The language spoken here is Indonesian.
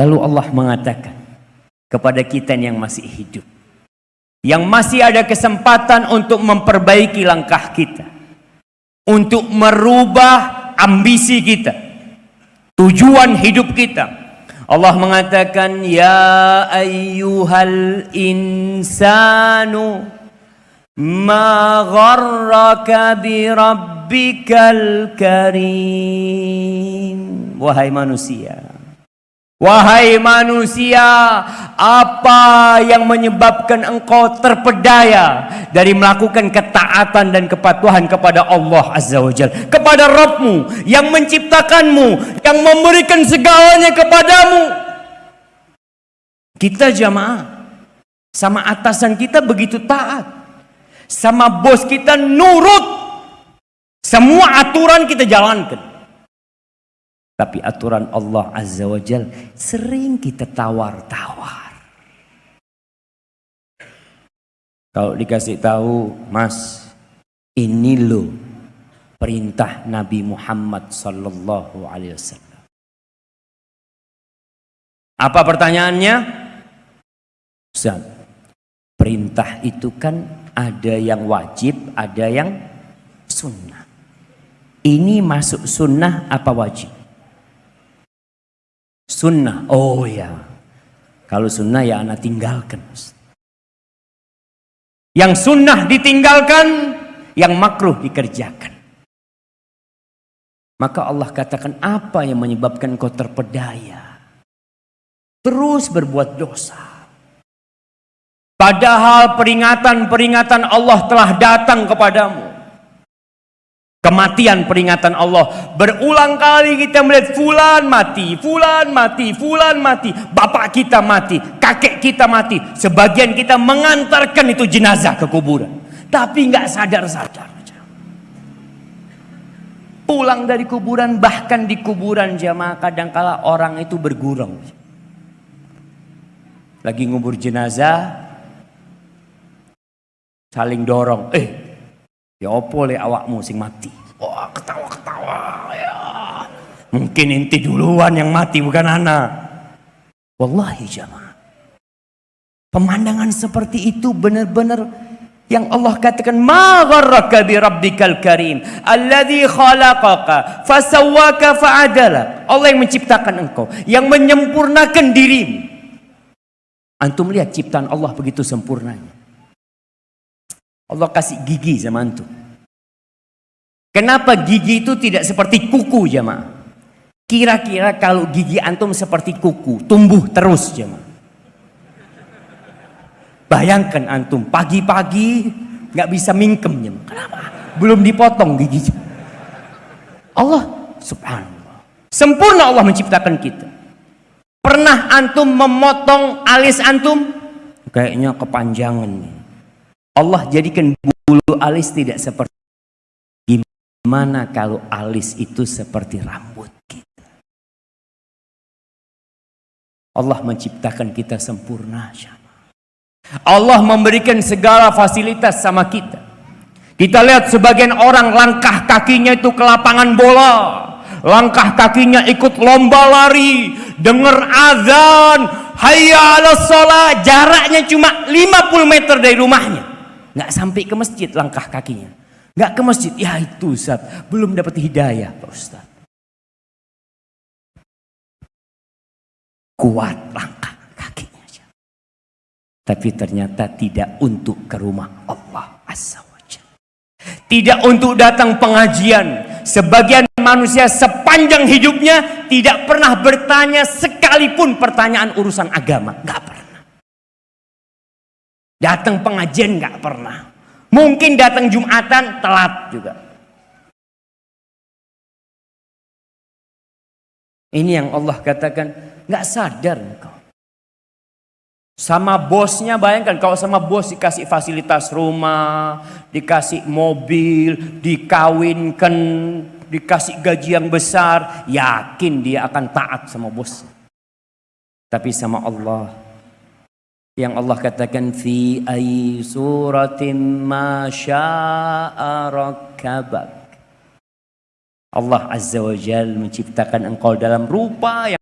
Lalu Allah mengatakan kepada kita yang masih hidup. Yang masih ada kesempatan untuk memperbaiki langkah kita. Untuk merubah ambisi kita. Tujuan hidup kita. Allah mengatakan, Ya ayyuhal insanu ma gharraka bi karim. Wahai manusia. Wahai manusia, apa yang menyebabkan engkau terpedaya dari melakukan ketaatan dan kepatuhan kepada Allah Azza wa Jal, kepada Rabbmu yang menciptakanmu, yang memberikan segalanya kepadamu. Kita jamaah, sama atasan kita begitu taat, sama bos kita nurut, semua aturan kita jalankan. Tapi aturan Allah Azza wa Jal sering kita tawar-tawar. Kalau dikasih tahu, Mas, ini lo perintah Nabi Muhammad sallallahu alaihi wasallam. Apa pertanyaannya? Ustaz, perintah itu kan ada yang wajib, ada yang sunnah. Ini masuk sunnah apa wajib? Sunnah. Oh ya. Kalau sunnah ya anak tinggalkan. Yang sunnah ditinggalkan, yang makruh dikerjakan. Maka Allah katakan apa yang menyebabkan kau terpedaya. Terus berbuat dosa. Padahal peringatan-peringatan Allah telah datang kepadamu. Kematian peringatan Allah. Berulang kali kita melihat fulan mati, fulan mati, fulan mati. Bapak kita mati, kakek kita mati. Sebagian kita mengantarkan itu jenazah ke kuburan. Tapi nggak sadar-sadar. Pulang dari kuburan, bahkan di kuburan jamaah kadangkala orang itu bergurau. Lagi ngubur jenazah, saling dorong. Eh, Ya opo le awakmu sing mati. Wah ketawa-ketawa ya. Mungkin inti duluan yang mati bukan anak. Wallahi jamaah. Pemandangan seperti itu benar-benar yang Allah katakan ma gharraka bi rabbikal karim alladzi khalaqaka fasawwaka fa'adala. Allah yang menciptakan engkau, yang menyempurnakan dirimu. Antum lihat ciptaan Allah begitu sempurnanya. Allah kasih gigi sama antum. Kenapa gigi itu tidak seperti kuku jemaah? Kira-kira kalau gigi antum seperti kuku, tumbuh terus jemaah. Bayangkan antum pagi-pagi nggak bisa mingkem jemaah. Kenapa? Belum dipotong gigi. Allah subhanallah. Sempurna Allah menciptakan kita. Pernah antum memotong alis antum? Kayaknya kepanjangan nih. Allah jadikan bulu alis tidak seperti gimana kalau alis itu seperti rambut kita. Allah menciptakan kita sempurna. Allah memberikan segala fasilitas sama kita. Kita lihat sebagian orang langkah kakinya itu ke lapangan bola. Langkah kakinya ikut lomba lari. Dengar azan. Hayya ala sholat. Jaraknya cuma 50 meter dari rumahnya nggak sampai ke masjid langkah kakinya. Nggak ke masjid, ya itu Ustaz, belum dapat hidayah Pak Ustaz. Kuat langkah kakinya. Tapi ternyata tidak untuk ke rumah Allah Azza Tidak untuk datang pengajian. Sebagian manusia sepanjang hidupnya tidak pernah bertanya sekalipun pertanyaan urusan agama. Nggak pernah. Datang pengajian nggak pernah. Mungkin datang Jumatan telat juga. Ini yang Allah katakan nggak sadar engkau. Sama bosnya bayangkan kalau sama bos dikasih fasilitas rumah, dikasih mobil, dikawinkan, dikasih gaji yang besar, yakin dia akan taat sama bos. Tapi sama Allah yang Allah katakan fi ay suratin ma syaa Allah Azza wa Jal menciptakan engkau dalam rupa yang